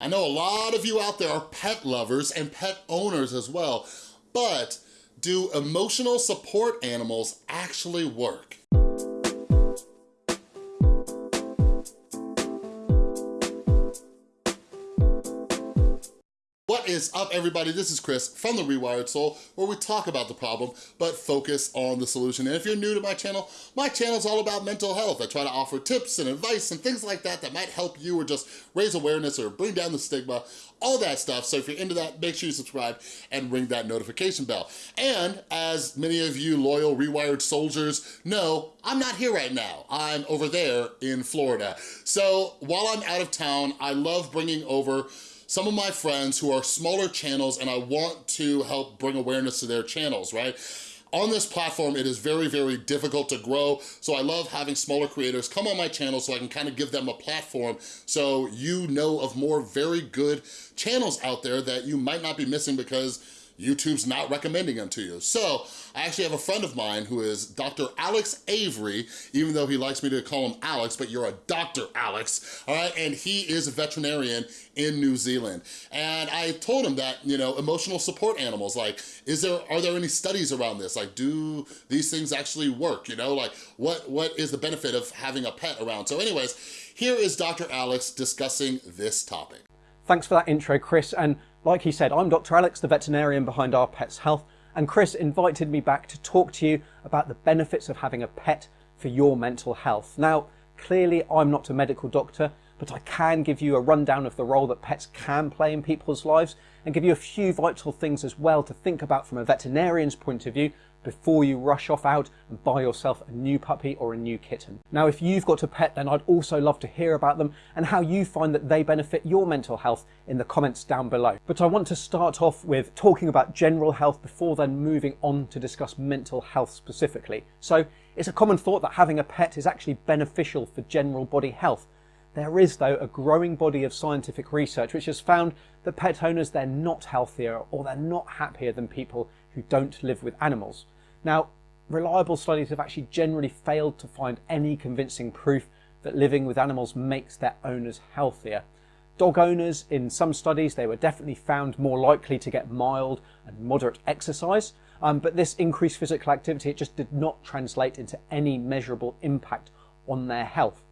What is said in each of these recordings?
I know a lot of you out there are pet lovers and pet owners as well, but do emotional support animals actually work? Is up everybody? This is Chris from The Rewired Soul where we talk about the problem but focus on the solution. And if you're new to my channel, my channel is all about mental health. I try to offer tips and advice and things like that that might help you or just raise awareness or bring down the stigma, all that stuff. So if you're into that, make sure you subscribe and ring that notification bell. And as many of you loyal Rewired soldiers know, I'm not here right now. I'm over there in Florida. So while I'm out of town, I love bringing over some of my friends who are smaller channels and I want to help bring awareness to their channels, right? On this platform, it is very, very difficult to grow, so I love having smaller creators come on my channel so I can kind of give them a platform so you know of more very good channels out there that you might not be missing because YouTube's not recommending them to you. So I actually have a friend of mine who is Dr. Alex Avery, even though he likes me to call him Alex, but you're a Dr. Alex, all right? And he is a veterinarian in New Zealand. And I told him that, you know, emotional support animals, like, is there, are there any studies around this? Like, do these things actually work? You know, like, what, what is the benefit of having a pet around? So anyways, here is Dr. Alex discussing this topic. Thanks for that intro, Chris. And like he said, I'm Dr. Alex, the veterinarian behind Our Pets Health, and Chris invited me back to talk to you about the benefits of having a pet for your mental health. Now, clearly I'm not a medical doctor, but I can give you a rundown of the role that pets can play in people's lives and give you a few vital things as well to think about from a veterinarian's point of view before you rush off out and buy yourself a new puppy or a new kitten. Now, if you've got a pet, then I'd also love to hear about them and how you find that they benefit your mental health in the comments down below. But I want to start off with talking about general health before then moving on to discuss mental health specifically. So it's a common thought that having a pet is actually beneficial for general body health. There is, though, a growing body of scientific research which has found that pet owners, they're not healthier or they're not happier than people who don't live with animals. Now, reliable studies have actually generally failed to find any convincing proof that living with animals makes their owners healthier. Dog owners, in some studies, they were definitely found more likely to get mild and moderate exercise, um, but this increased physical activity, it just did not translate into any measurable impact on their health.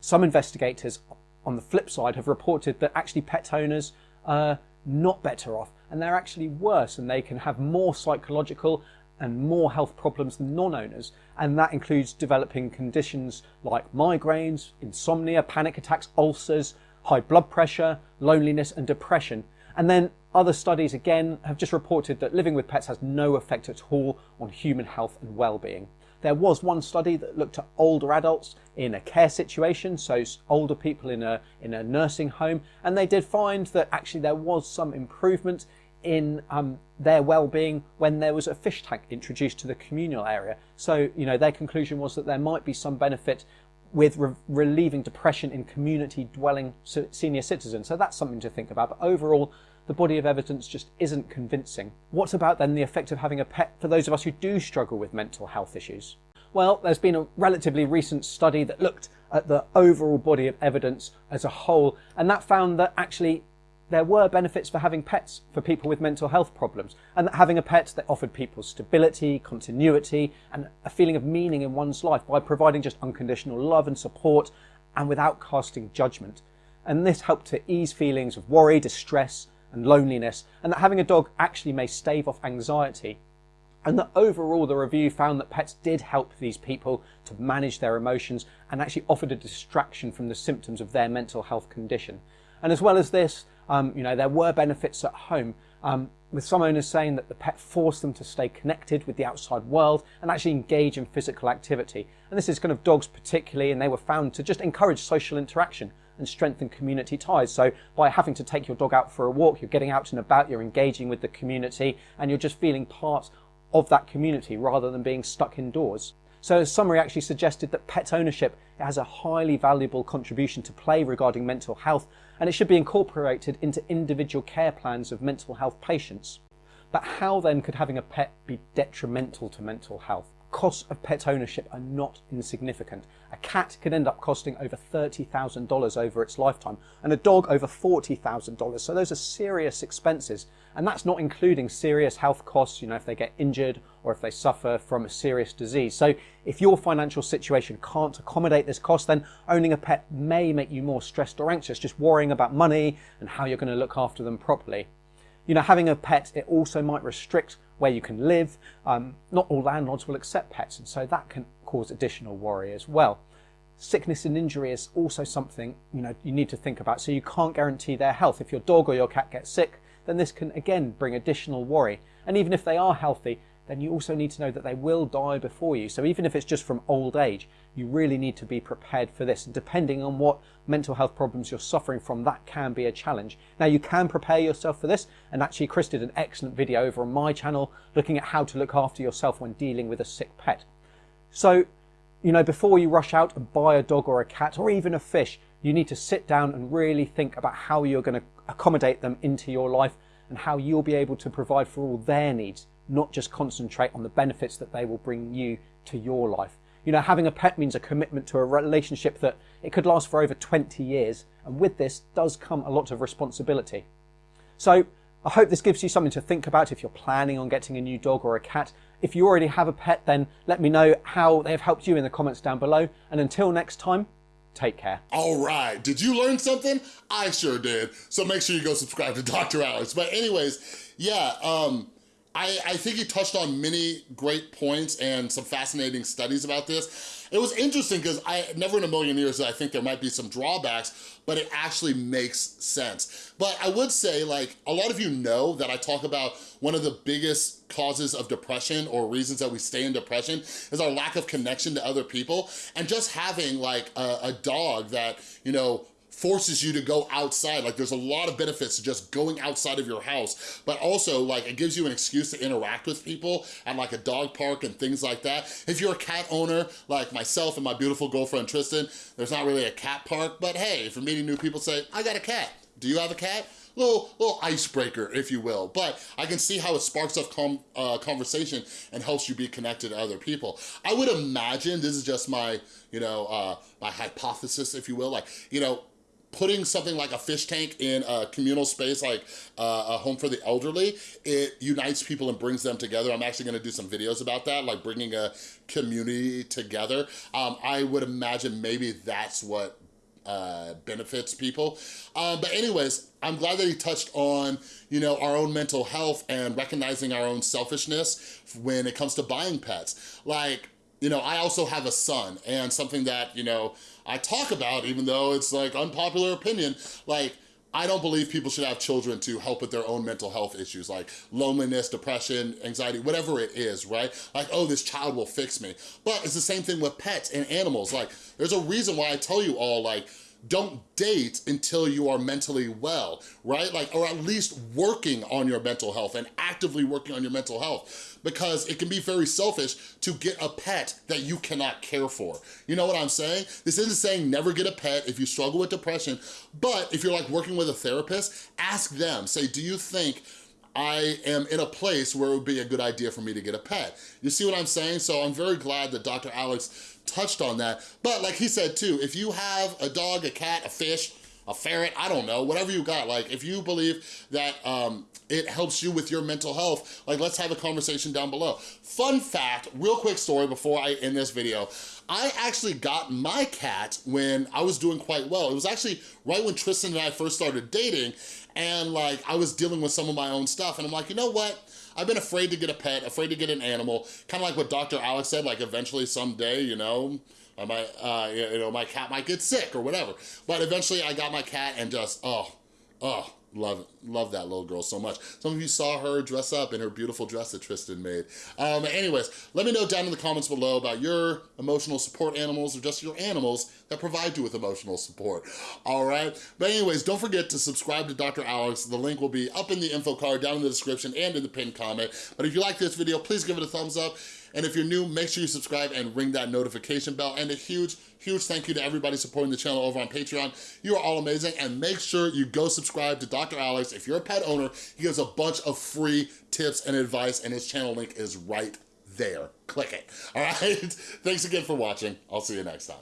Some investigators, on the flip side, have reported that actually pet owners are not better off and they're actually worse and they can have more psychological and more health problems than non-owners and that includes developing conditions like migraines, insomnia, panic attacks, ulcers, high blood pressure, loneliness and depression. And then other studies again have just reported that living with pets has no effect at all on human health and well-being. There was one study that looked at older adults in a care situation, so older people in a, in a nursing home, and they did find that actually there was some improvement in um, their well-being when there was a fish tank introduced to the communal area. So, you know, their conclusion was that there might be some benefit with re relieving depression in community dwelling senior citizens. So that's something to think about. But overall, the body of evidence just isn't convincing. What about then the effect of having a pet for those of us who do struggle with mental health issues? Well, there's been a relatively recent study that looked at the overall body of evidence as a whole, and that found that actually there were benefits for having pets for people with mental health problems, and that having a pet that offered people stability, continuity, and a feeling of meaning in one's life by providing just unconditional love and support and without casting judgment. And this helped to ease feelings of worry, distress, and loneliness, and that having a dog actually may stave off anxiety. And that overall, the review found that pets did help these people to manage their emotions and actually offered a distraction from the symptoms of their mental health condition. And as well as this, um, you know, there were benefits at home, um, with some owners saying that the pet forced them to stay connected with the outside world and actually engage in physical activity. And this is kind of dogs particularly, and they were found to just encourage social interaction and strengthen community ties. So by having to take your dog out for a walk, you're getting out and about, you're engaging with the community, and you're just feeling part of that community rather than being stuck indoors. So a summary actually suggested that pet ownership has a highly valuable contribution to play regarding mental health and it should be incorporated into individual care plans of mental health patients. But how then could having a pet be detrimental to mental health? Costs of pet ownership are not insignificant. A cat could end up costing over $30,000 over its lifetime and a dog over $40,000. So those are serious expenses. And that's not including serious health costs, you know, if they get injured or if they suffer from a serious disease. So if your financial situation can't accommodate this cost, then owning a pet may make you more stressed or anxious, just worrying about money and how you're going to look after them properly. You know, having a pet, it also might restrict where you can live. Um, not all landlords will accept pets, and so that can cause additional worry as well. Sickness and injury is also something you know you need to think about. So you can't guarantee their health. If your dog or your cat gets sick, then this can again bring additional worry. And even if they are healthy, then you also need to know that they will die before you. So even if it's just from old age, you really need to be prepared for this. And depending on what mental health problems you're suffering from, that can be a challenge. Now you can prepare yourself for this. And actually Chris did an excellent video over on my channel looking at how to look after yourself when dealing with a sick pet. So, you know, before you rush out and buy a dog or a cat or even a fish, you need to sit down and really think about how you're going to accommodate them into your life and how you'll be able to provide for all their needs not just concentrate on the benefits that they will bring you to your life. You know, having a pet means a commitment to a relationship that it could last for over 20 years. And with this does come a lot of responsibility. So I hope this gives you something to think about if you're planning on getting a new dog or a cat. If you already have a pet, then let me know how they've helped you in the comments down below. And until next time, take care. All right, did you learn something? I sure did. So make sure you go subscribe to Dr. Alex. But anyways, yeah, um, I, I think he touched on many great points and some fascinating studies about this. It was interesting because I never in a million years I think there might be some drawbacks, but it actually makes sense. But I would say like a lot of you know that I talk about one of the biggest causes of depression or reasons that we stay in depression is our lack of connection to other people. And just having like a, a dog that, you know, forces you to go outside. Like there's a lot of benefits to just going outside of your house, but also like it gives you an excuse to interact with people at like a dog park and things like that. If you're a cat owner, like myself and my beautiful girlfriend Tristan, there's not really a cat park, but hey, if you're meeting new people, say, I got a cat. Do you have a cat? little little icebreaker, if you will. But I can see how it sparks up com uh, conversation and helps you be connected to other people. I would imagine, this is just my, you know, uh, my hypothesis, if you will, like, you know, putting something like a fish tank in a communal space like uh, a home for the elderly, it unites people and brings them together. I'm actually gonna do some videos about that, like bringing a community together. Um, I would imagine maybe that's what uh, benefits people. Um, but anyways, I'm glad that he touched on, you know, our own mental health and recognizing our own selfishness when it comes to buying pets. Like, you know, I also have a son and something that, you know, I talk about, even though it's like unpopular opinion, like, I don't believe people should have children to help with their own mental health issues like loneliness, depression, anxiety, whatever it is, right? Like, oh, this child will fix me. But it's the same thing with pets and animals. Like, there's a reason why I tell you all, like, don't date until you are mentally well, right? Like, or at least working on your mental health and actively working on your mental health because it can be very selfish to get a pet that you cannot care for. You know what I'm saying? This isn't saying never get a pet if you struggle with depression, but if you're like working with a therapist, ask them, say, do you think I am in a place where it would be a good idea for me to get a pet. You see what I'm saying? So I'm very glad that Dr. Alex touched on that. But like he said too, if you have a dog, a cat, a fish, a ferret, I don't know, whatever you got. Like if you believe that um, it helps you with your mental health, like let's have a conversation down below. Fun fact, real quick story before I end this video. I actually got my cat when I was doing quite well. It was actually right when Tristan and I first started dating and like I was dealing with some of my own stuff and I'm like, you know what? I've been afraid to get a pet, afraid to get an animal, kind of like what Dr. Alex said, like eventually someday, you know, I might, uh, you know, my cat might get sick or whatever. But eventually I got my cat and just, oh, oh, Love love that little girl so much. Some of you saw her dress up in her beautiful dress that Tristan made. Um, anyways, let me know down in the comments below about your emotional support animals or just your animals that provide you with emotional support. All right? But anyways, don't forget to subscribe to Dr. Alex. The link will be up in the info card, down in the description, and in the pinned comment. But if you like this video, please give it a thumbs up. And if you're new, make sure you subscribe and ring that notification bell. And a huge, huge thank you to everybody supporting the channel over on Patreon. You are all amazing. And make sure you go subscribe to Dr. Alex. If you're a pet owner, he gives a bunch of free tips and advice and his channel link is right there. Click it, all right? Thanks again for watching. I'll see you next time.